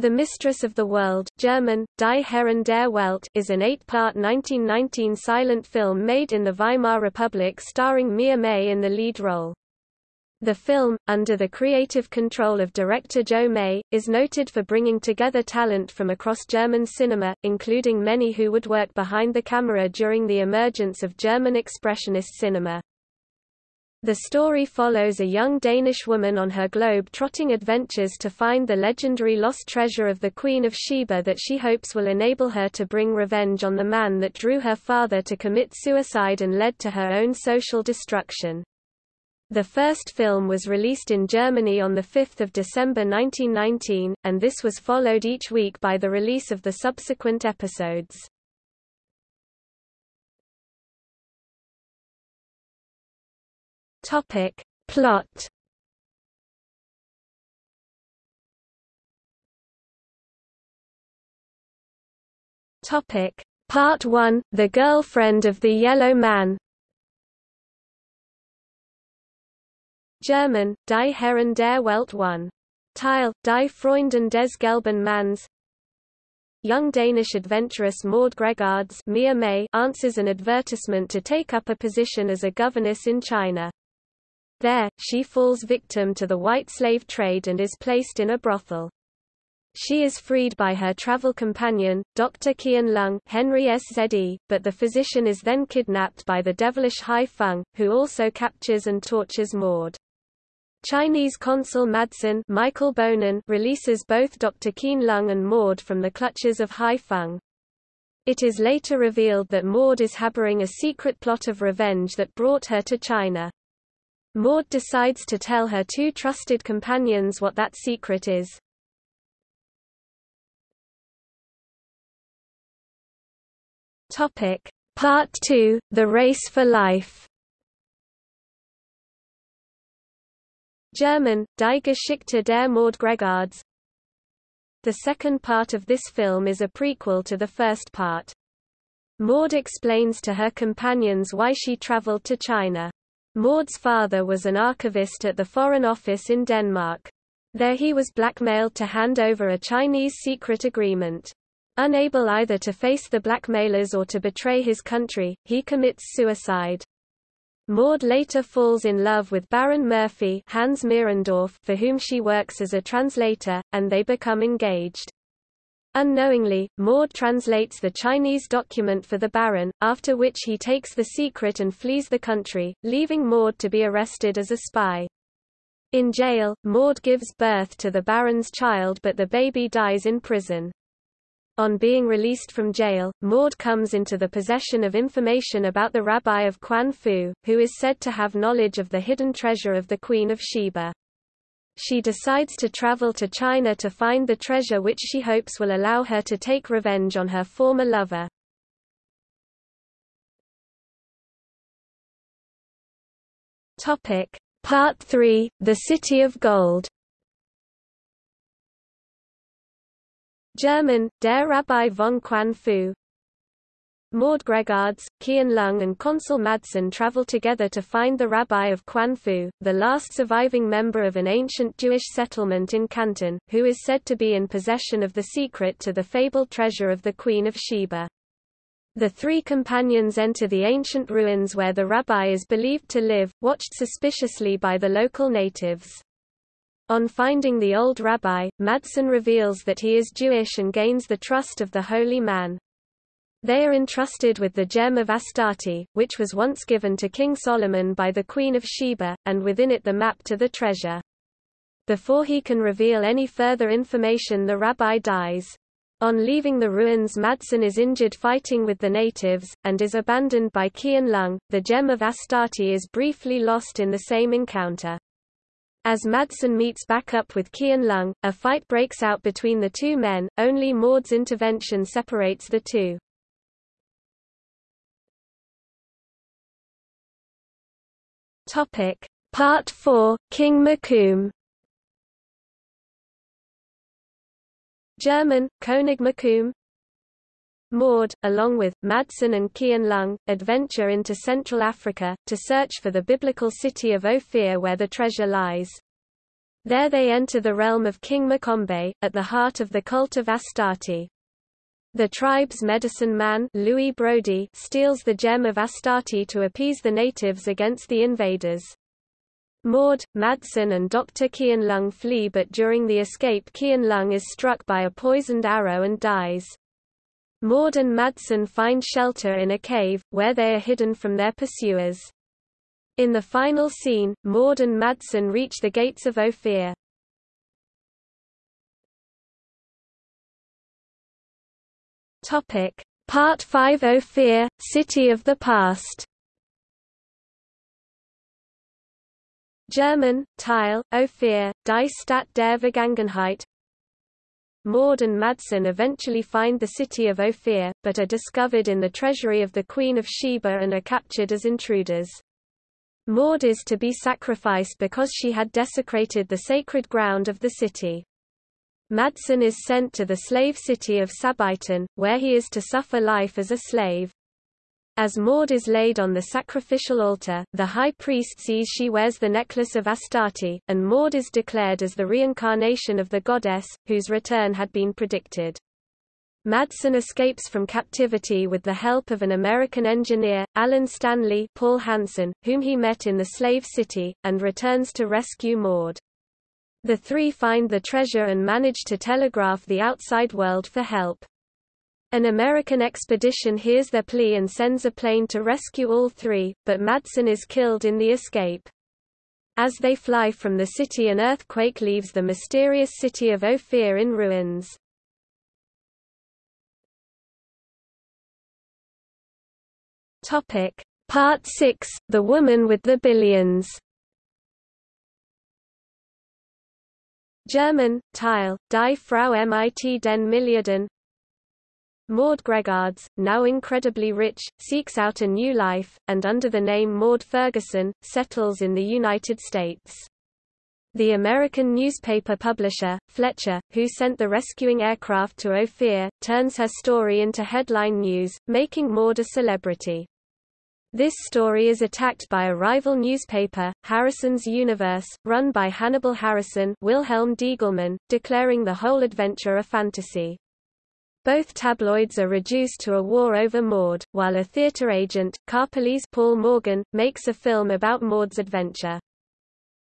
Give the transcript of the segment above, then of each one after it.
The Mistress of the World German, Die Herrin der Welt is an eight-part 1919 silent film made in the Weimar Republic starring Mia May in the lead role. The film, under the creative control of director Joe May, is noted for bringing together talent from across German cinema, including many who would work behind the camera during the emergence of German expressionist cinema. The story follows a young Danish woman on her globe-trotting adventures to find the legendary lost treasure of the Queen of Sheba that she hopes will enable her to bring revenge on the man that drew her father to commit suicide and led to her own social destruction. The first film was released in Germany on 5 December 1919, and this was followed each week by the release of the subsequent episodes. Topic. Plot Topic. Part 1, The Girlfriend of the Yellow Man German, Die Herrin der Welt 1. Teil, Die Freunden des gelben Manns Young Danish adventuress Maud Gregards Mia May answers an advertisement to take up a position as a governess in China. There, she falls victim to the white slave trade and is placed in a brothel. She is freed by her travel companion, Dr. Qian Lung Henry SZE, but the physician is then kidnapped by the devilish Hai Feng, who also captures and tortures Maud. Chinese consul Madsen Michael Bohnen releases both Dr. Qian Lung and Maud from the clutches of Hai Feng. It is later revealed that Maud is harboring a secret plot of revenge that brought her to China. Maud decides to tell her two trusted companions what that secret is. Topic. Part 2, The Race for Life German, Die Geschichte der Maud Gregards The second part of this film is a prequel to the first part. Maud explains to her companions why she traveled to China. Maud's father was an archivist at the Foreign Office in Denmark. There he was blackmailed to hand over a Chinese secret agreement. Unable either to face the blackmailers or to betray his country, he commits suicide. Maud later falls in love with Baron Murphy Hans for whom she works as a translator, and they become engaged. Unknowingly, Maud translates the Chinese document for the Baron, after which he takes the secret and flees the country, leaving Maud to be arrested as a spy. In jail, Maud gives birth to the Baron's child but the baby dies in prison. On being released from jail, Maud comes into the possession of information about the rabbi of Quan Fu, who is said to have knowledge of the hidden treasure of the Queen of Sheba. She decides to travel to China to find the treasure which she hopes will allow her to take revenge on her former lover. Topic. Part 3, The City of Gold German, Der Rabbi von Quan Maud Gregards, Qian Lung and Consul Madsen travel together to find the rabbi of Quan Fu, the last surviving member of an ancient Jewish settlement in Canton, who is said to be in possession of the secret to the fabled treasure of the Queen of Sheba. The three companions enter the ancient ruins where the rabbi is believed to live, watched suspiciously by the local natives. On finding the old rabbi, Madsen reveals that he is Jewish and gains the trust of the holy man. They are entrusted with the gem of Astarte, which was once given to King Solomon by the Queen of Sheba, and within it the map to the treasure. Before he can reveal any further information the rabbi dies. On leaving the ruins Madsen is injured fighting with the natives, and is abandoned by Qian Lung. The gem of Astarte is briefly lost in the same encounter. As Madsen meets back up with Qian Lung, a fight breaks out between the two men, only Maud's intervention separates the two. Topic. Part 4, King Mokoum German, König Mokoum Maud, along with, Madsen and Qian Lung, adventure into Central Africa, to search for the biblical city of Ophir where the treasure lies. There they enter the realm of King Mcombé, at the heart of the cult of Astarte. The tribe's medicine man Louis Brody steals the gem of Astarte to appease the natives against the invaders. Maud, Madsen and Dr. Qianlong flee but during the escape Qianlong is struck by a poisoned arrow and dies. Maud and Madsen find shelter in a cave, where they are hidden from their pursuers. In the final scene, Maud and Madsen reach the gates of Ophir. Topic: Part 5 Ophir, City of the Past. German, Teil, Ophir, Die Stadt der Vergangenheit. Maud and Madsen eventually find the city of Ophir, but are discovered in the treasury of the Queen of Sheba and are captured as intruders. Maud is to be sacrificed because she had desecrated the sacred ground of the city. Madsen is sent to the slave city of Sabaton, where he is to suffer life as a slave. As Maud is laid on the sacrificial altar, the high priest sees she wears the necklace of Astarte, and Maud is declared as the reincarnation of the goddess, whose return had been predicted. Madsen escapes from captivity with the help of an American engineer, Alan Stanley Paul Hansen, whom he met in the slave city, and returns to rescue Maud. The three find the treasure and manage to telegraph the outside world for help. An American expedition hears their plea and sends a plane to rescue all three, but Madsen is killed in the escape. As they fly from the city an earthquake leaves the mysterious city of Ophir in ruins. Part 6, The Woman with the Billions German, Teil, Die Frau mit den Milliarden Maud Gregards, now incredibly rich, seeks out a new life, and under the name Maud Ferguson, settles in the United States. The American newspaper publisher, Fletcher, who sent the rescuing aircraft to Ophir, turns her story into headline news, making Maud a celebrity. This story is attacked by a rival newspaper, Harrison's Universe, run by Hannibal Harrison Wilhelm Diegelmann, declaring the whole adventure a fantasy. Both tabloids are reduced to a war over Maud, while a theater agent, Karpeles Paul Morgan, makes a film about Maud's adventure.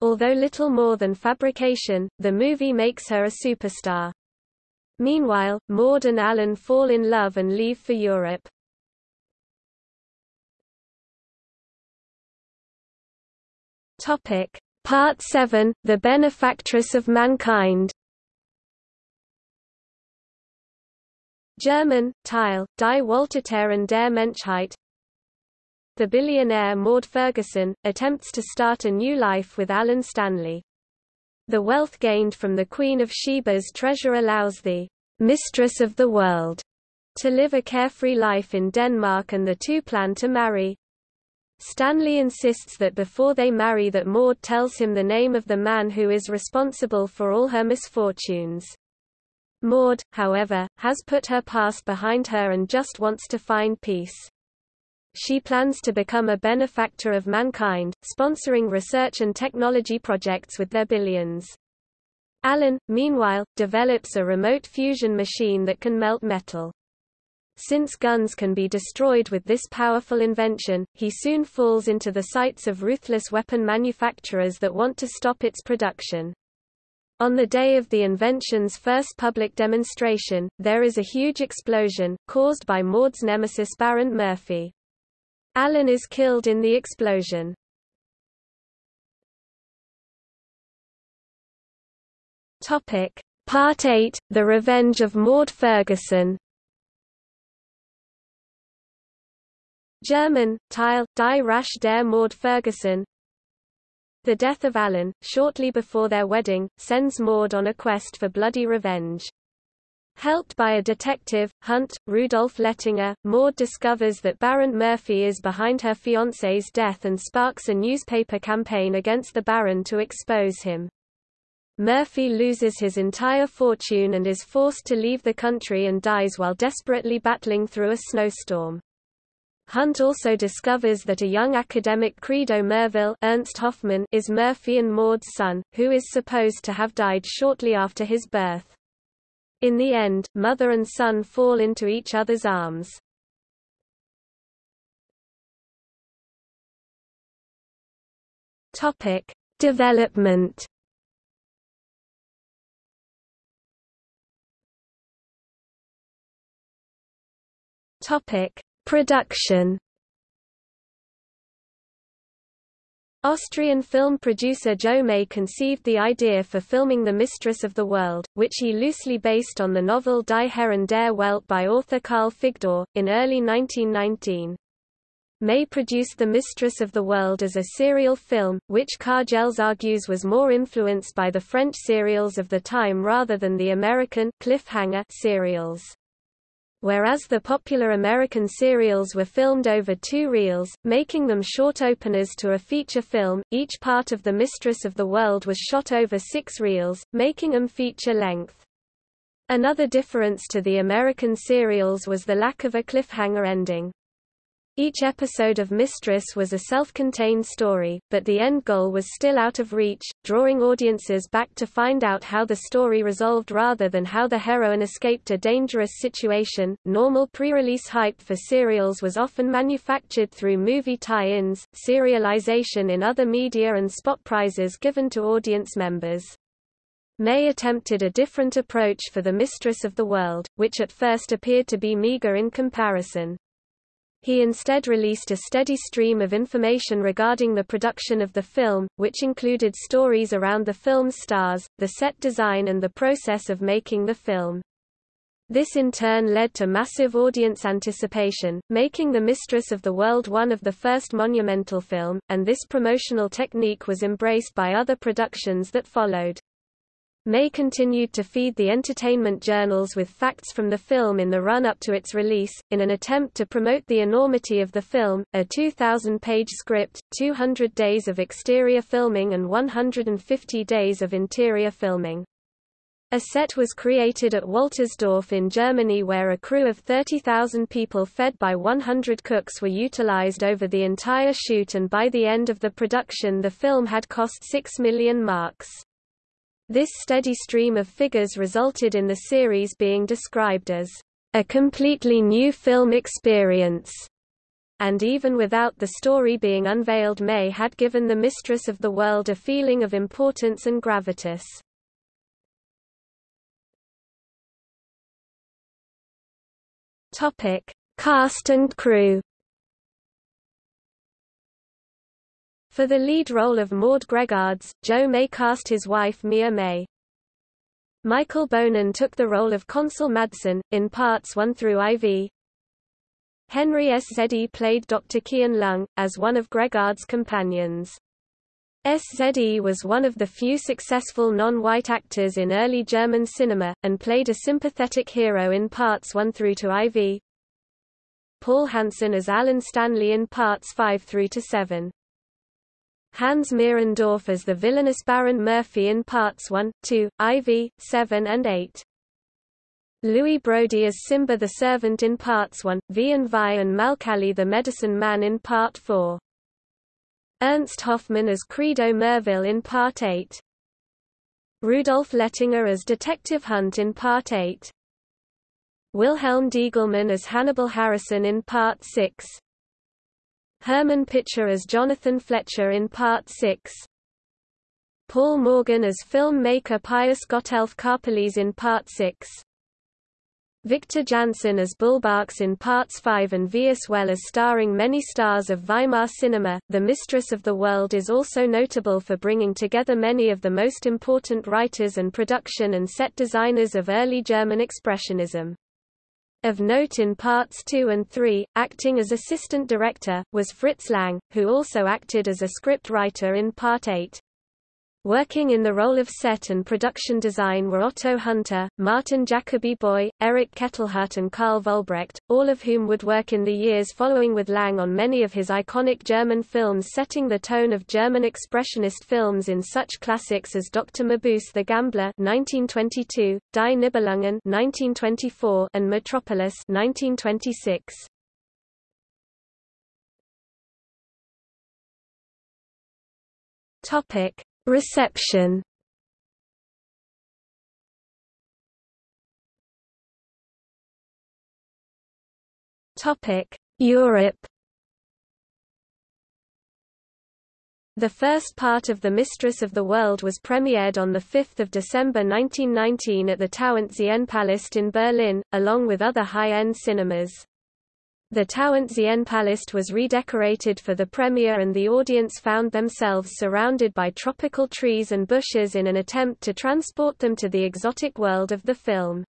Although little more than fabrication, the movie makes her a superstar. Meanwhile, Maud and Alan fall in love and leave for Europe. Topic. Part 7, The Benefactress of Mankind German, Teil, Die Wohltäterin der Menschheit The billionaire Maud Ferguson, attempts to start a new life with Alan Stanley. The wealth gained from the Queen of Sheba's treasure allows the mistress of the world to live a carefree life in Denmark and the two plan to marry. Stanley insists that before they marry that Maud tells him the name of the man who is responsible for all her misfortunes. Maud, however, has put her past behind her and just wants to find peace. She plans to become a benefactor of mankind, sponsoring research and technology projects with their billions. Alan, meanwhile, develops a remote fusion machine that can melt metal. Since guns can be destroyed with this powerful invention, he soon falls into the sights of ruthless weapon manufacturers that want to stop its production. On the day of the invention's first public demonstration, there is a huge explosion, caused by Maud's nemesis Baron Murphy. Alan is killed in the explosion. Part 8, The Revenge of Maud Ferguson German, Teil, Die Rache der Maud Ferguson the death of Alan, shortly before their wedding, sends Maud on a quest for bloody revenge. Helped by a detective, Hunt, Rudolf Lettinger, Maud discovers that Baron Murphy is behind her fiancé's death and sparks a newspaper campaign against the Baron to expose him. Murphy loses his entire fortune and is forced to leave the country and dies while desperately battling through a snowstorm. Hunt also discovers that a young academic Credo Merville Ernst Hoffman is Murphy and Maud's son, who is supposed to have died shortly after his birth. In the end, mother and son fall into each other's arms. Topic: Development. Topic: Production Austrian film producer Joe May conceived the idea for filming The Mistress of the World, which he loosely based on the novel Die Herren der Welt by author Karl Figdor, in early 1919. May produced The Mistress of the World as a serial film, which Kargels argues was more influenced by the French serials of the time rather than the American cliffhanger serials. Whereas the popular American serials were filmed over two reels, making them short openers to a feature film, each part of The Mistress of the World was shot over six reels, making them feature length. Another difference to the American serials was the lack of a cliffhanger ending. Each episode of Mistress was a self-contained story, but the end goal was still out of reach, drawing audiences back to find out how the story resolved rather than how the heroine escaped a dangerous situation. Normal pre-release hype for serials was often manufactured through movie tie-ins, serialization in other media and spot prizes given to audience members. May attempted a different approach for The Mistress of the World, which at first appeared to be meager in comparison. He instead released a steady stream of information regarding the production of the film, which included stories around the film's stars, the set design and the process of making the film. This in turn led to massive audience anticipation, making The Mistress of the World one of the first monumental film, and this promotional technique was embraced by other productions that followed. May continued to feed the entertainment journals with facts from the film in the run-up to its release, in an attempt to promote the enormity of the film, a 2,000-page script, 200 days of exterior filming and 150 days of interior filming. A set was created at Woltersdorf in Germany where a crew of 30,000 people fed by 100 cooks were utilized over the entire shoot and by the end of the production the film had cost 6 million marks. This steady stream of figures resulted in the series being described as a completely new film experience. And even without the story being unveiled May had given the Mistress of the World a feeling of importance and gravitas. Topic: Cast and crew. For the lead role of Maud Gregards, Joe May cast his wife Mia May. Michael Bohnen took the role of Consul Madsen, in parts 1 through IV. Henry S. Zeddy played Dr. Kian Lung, as one of Gregards' companions. SZE was one of the few successful non-white actors in early German cinema, and played a sympathetic hero in parts 1 through to IV. Paul Hansen as Alan Stanley in parts 5 through to 7. Hans Mierendorff as the villainous Baron Murphy in parts 1, 2, IV, 7 and 8. Louis Brody as Simba the Servant in parts 1, V and Vi and Malkali the Medicine Man in part 4. Ernst Hoffman as Credo Merville in part 8. Rudolf Lettinger as Detective Hunt in part 8. Wilhelm Diegelmann as Hannibal Harrison in part 6. Hermann Picha as Jonathan Fletcher in Part 6. Paul Morgan as filmmaker Pius Gottelf Karpeles in Part 6. Victor Janson as Bullbarks in Parts 5 and V as well as starring many stars of Weimar cinema. The Mistress of the World is also notable for bringing together many of the most important writers and production and set designers of early German Expressionism. Of note in parts 2 and 3, acting as assistant director, was Fritz Lang, who also acted as a script writer in part 8. Working in the role of set and production design were Otto Hunte, Martin Jacobi Boy, Erich Kettelhut and Karl Vollbrecht, all of whom would work in the years following with Lang on many of his iconic German films setting the tone of German expressionist films in such classics as Dr. Mabuse the Gambler 1922, Die Nibelungen 1924 and Metropolis 1926. Topic Reception. Europe. The first part of The Mistress of the World was premiered on 5 December 1919 at the Tauentzienpalast in Berlin, along with other high-end cinemas. The Tauentzienpalast was redecorated for the premiere and the audience found themselves surrounded by tropical trees and bushes in an attempt to transport them to the exotic world of the film.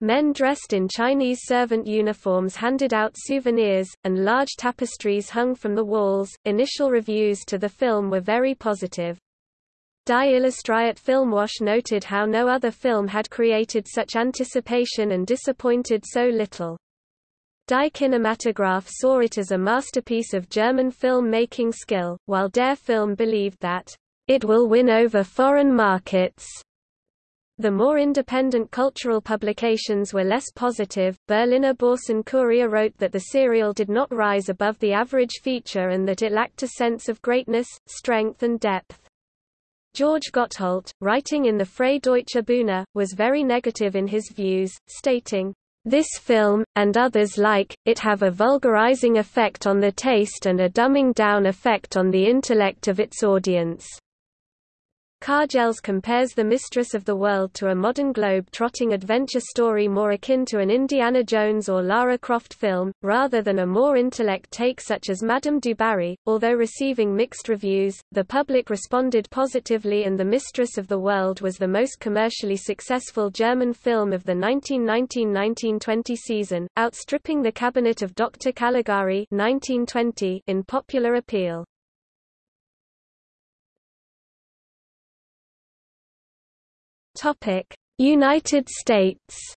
Men dressed in Chinese servant uniforms handed out souvenirs, and large tapestries hung from the walls. Initial reviews to the film were very positive. Die Illustriert Filmwoche noted how no other film had created such anticipation and disappointed so little. Die Kinematograph saw it as a masterpiece of German film-making skill, while Der Film believed that it will win over foreign markets. The more independent cultural publications were less positive. Berliner Börsen-Kurier wrote that the serial did not rise above the average feature and that it lacked a sense of greatness, strength and depth. George Gottholdt, writing in the Freie Deutsche Bühne, was very negative in his views, stating, this film, and others like, it have a vulgarizing effect on the taste and a dumbing down effect on the intellect of its audience. Kargels compares The Mistress of the World to a modern globe-trotting adventure story more akin to an Indiana Jones or Lara Croft film, rather than a more intellect take such as Madame du Barry. Although receiving mixed reviews, the public responded positively and The Mistress of the World was the most commercially successful German film of the 1919-1920 season, outstripping The Cabinet of Dr. Caligari 1920 in popular appeal. Topic: United States.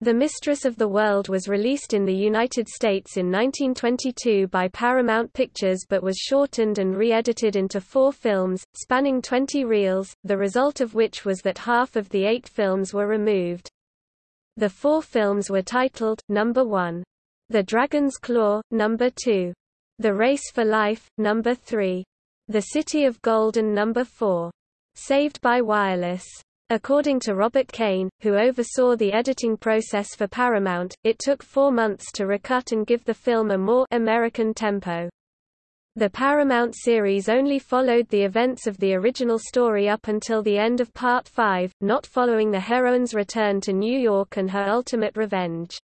The Mistress of the World was released in the United States in 1922 by Paramount Pictures but was shortened and re-edited into four films, spanning 20 reels, the result of which was that half of the eight films were removed. The four films were titled, Number 1. The Dragon's Claw, Number 2. The Race for Life, Number 3. The City of Gold and Number 4. Saved by Wireless. According to Robert Kane, who oversaw the editing process for Paramount, it took four months to recut and give the film a more American tempo. The Paramount series only followed the events of the original story up until the end of Part 5, not following the heroine's return to New York and her ultimate revenge.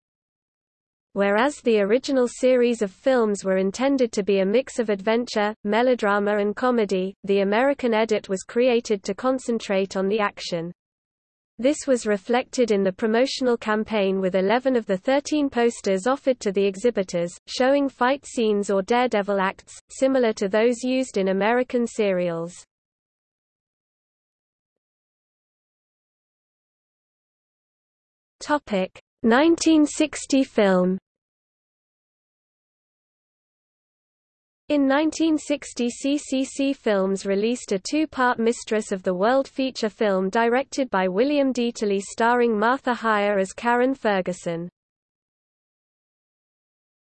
Whereas the original series of films were intended to be a mix of adventure, melodrama and comedy, the American edit was created to concentrate on the action. This was reflected in the promotional campaign with 11 of the 13 posters offered to the exhibitors, showing fight scenes or daredevil acts, similar to those used in American serials. Topic: 1960 film In 1960 CCC Films released a two-part Mistress of the World feature film directed by William Dieterle starring Martha Hyer as Karen Ferguson.